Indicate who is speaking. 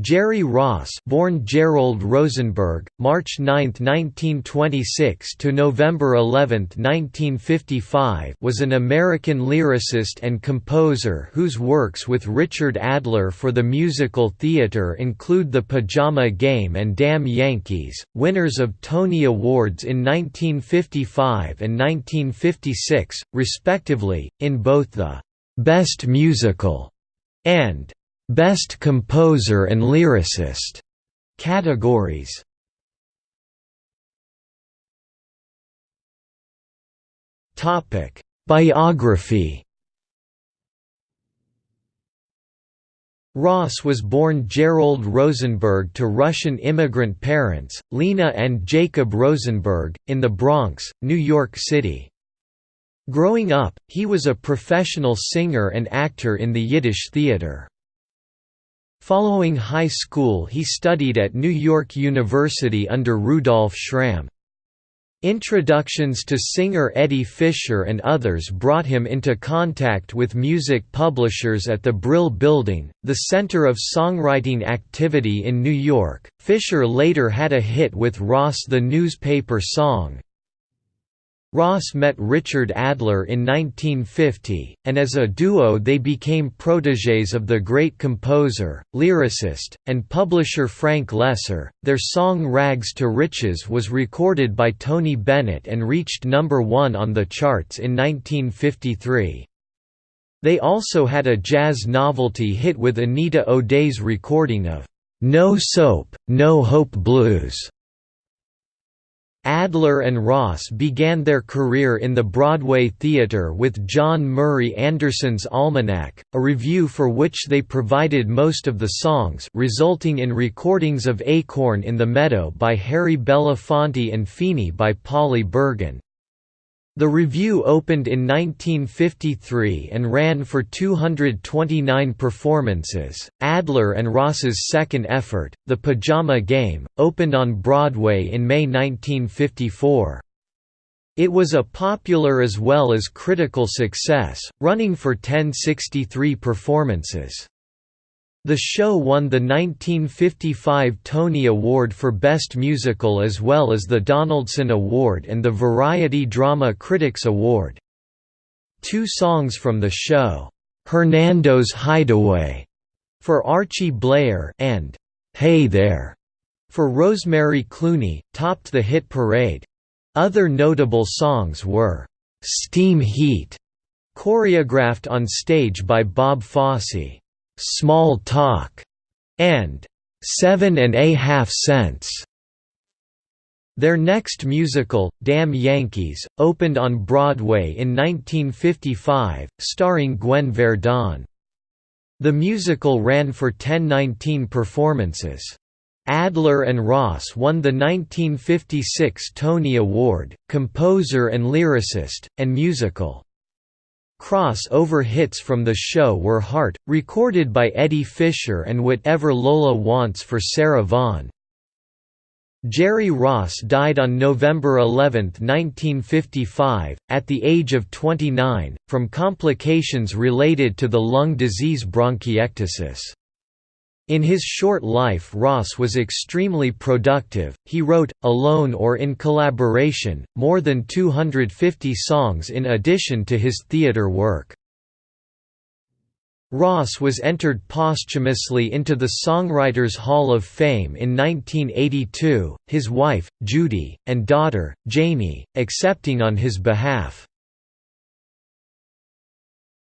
Speaker 1: Jerry Ross, born Gerald Rosenberg, March 9, 1926 to November 11, 1955, was an American lyricist and composer whose works with Richard Adler for the musical theater include The Pajama Game and Damn Yankees, winners of Tony Awards in 1955 and 1956, respectively, in both the Best Musical and Best Composer and Lyricist categories. Topic: Biography. Ross was born Gerald Rosenberg to Russian immigrant parents, Lena and Jacob Rosenberg, in the Bronx, New York City. Growing up, he was a professional singer and actor in the Yiddish theater. Following high school he studied at New York University under Rudolf Schramm. Introductions to singer Eddie Fisher and others brought him into contact with music publishers at the Brill Building, the center of songwriting activity in New York. Fisher later had a hit with Ross the newspaper song, Ross met Richard Adler in 1950, and as a duo they became protégés of the great composer, lyricist, and publisher Frank Loesser. Their song Rags to Riches was recorded by Tony Bennett and reached number one on the charts in 1953. They also had a jazz novelty hit with Anita O'Day's recording of No Soap, No Hope Blues. Adler and Ross began their career in the Broadway theatre with John Murray Anderson's Almanac, a revue for which they provided most of the songs resulting in recordings of Acorn in the Meadow by Harry Belafonte and Fini by Polly Bergen. The revue opened in 1953 and ran for 229 performances. Adler and Ross's second effort, The Pajama Game, opened on Broadway in May 1954. It was a popular as well as critical success, running for 1063 performances. The show won the 1955 Tony Award for Best Musical as well as the Donaldson Award and the Variety Drama Critics Award. Two songs from the show, "'Hernando's Hideaway' for Archie Bleyer and "'Hey There' for Rosemary Clooney, topped the hit parade. Other notable songs were, "'Steam Heat' choreographed on stage by Bob Fosse. Small Talk, and Seven and a Half Cents. Their next musical, Damn Yankees, opened on Broadway in 1955, starring Gwen Verdon. The musical ran for 1019 performances. Adler and Ross won the 1956 Tony Award, Composer and Lyricist, and Musical. Cross-over hits from the show were Heart, recorded by Eddie Fisher and Whatever Lola Wants for Sarah Vaughan. Jerry Ross died on November 11, 1955, at the age of 29, from complications related to the lung disease bronchiectasis. In his short life Ross was extremely productive, he wrote, alone or in collaboration, more than 250 songs in addition to his theatre work. Ross was entered posthumously into the Songwriters Hall of Fame in 1982, his wife, Judy, and daughter, Jamie, accepting on his behalf.